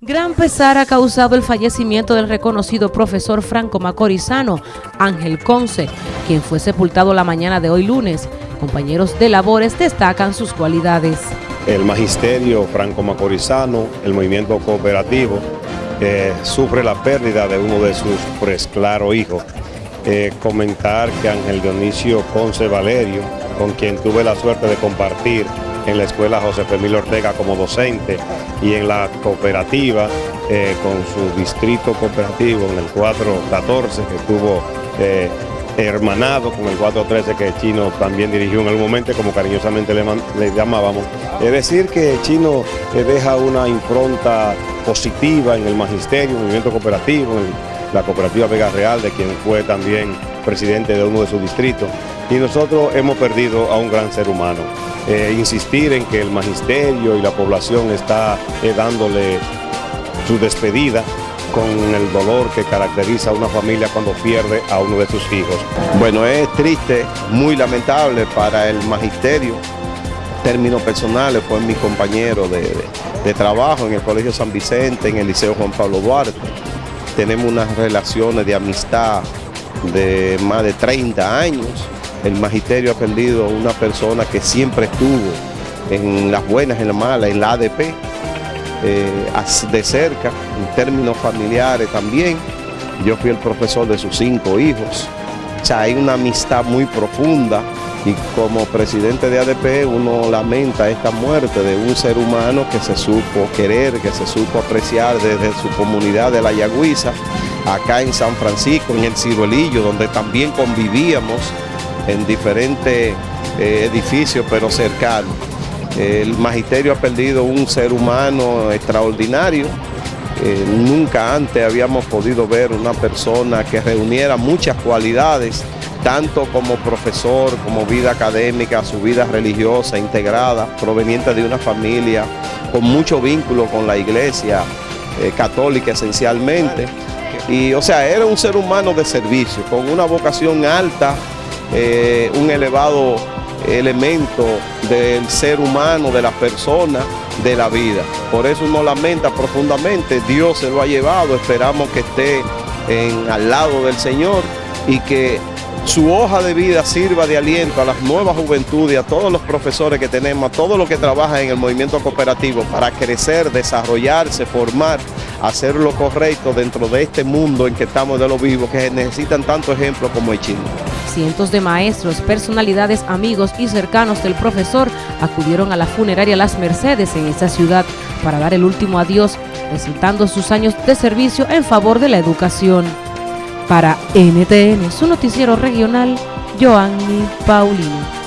Gran pesar ha causado el fallecimiento del reconocido profesor franco macorizano Ángel Conce, quien fue sepultado la mañana de hoy lunes. Compañeros de labores destacan sus cualidades. El magisterio franco macorizano, el movimiento cooperativo, sufre la pérdida de uno de sus pues claro hijos. Eh, comentar que Ángel Dionisio Conce Valerio, con quien tuve la suerte de compartir en la escuela José Emilio Ortega como docente y en la cooperativa eh, con su distrito cooperativo en el 414 que estuvo eh, hermanado con el 413 que Chino también dirigió en algún momento, como cariñosamente le, llamábamos. Es decir, que Chino eh, deja una impronta positiva en el magisterio, el movimiento cooperativo, en la cooperativa Vega Real, de quien fue también presidente de uno de sus distritos. Y nosotros hemos perdido a un gran ser humano. Eh, insistir en que el magisterio y la población está eh, dándole su despedida con el dolor que caracteriza a una familia cuando pierde a uno de sus hijos. Bueno, es triste, muy lamentable para el magisterio. Términos personales, fue mi compañero de, de trabajo en el Colegio San Vicente, en el Liceo Juan Pablo Duarte. Tenemos unas relaciones de amistad de más de 30 años el magisterio ha perdido una persona que siempre estuvo en las buenas, en las malas, en la ADP, eh, de cerca, en términos familiares también. Yo fui el profesor de sus cinco hijos. O sea, hay una amistad muy profunda y como presidente de ADP uno lamenta esta muerte de un ser humano que se supo querer, que se supo apreciar desde su comunidad de La Yagüiza, acá en San Francisco, en el Ciruelillo, donde también convivíamos en diferentes eh, edificios, pero cercanos. El magisterio ha perdido un ser humano extraordinario. Eh, nunca antes habíamos podido ver una persona que reuniera muchas cualidades, tanto como profesor, como vida académica, su vida religiosa integrada, proveniente de una familia con mucho vínculo con la iglesia eh, católica esencialmente. Y o sea, era un ser humano de servicio, con una vocación alta eh, un elevado elemento del ser humano, de la persona, de la vida. Por eso uno lamenta profundamente, Dios se lo ha llevado, esperamos que esté en, al lado del Señor y que su hoja de vida sirva de aliento a las nuevas juventudes, a todos los profesores que tenemos, a todos los que trabajan en el movimiento cooperativo para crecer, desarrollarse, formar, hacer lo correcto dentro de este mundo en que estamos de los vivos, que necesitan tanto ejemplo como el chino. Cientos de maestros, personalidades, amigos y cercanos del profesor acudieron a la funeraria Las Mercedes en esta ciudad para dar el último adiós, recitando sus años de servicio en favor de la educación. Para NTN, su noticiero regional, Joanny Paulino.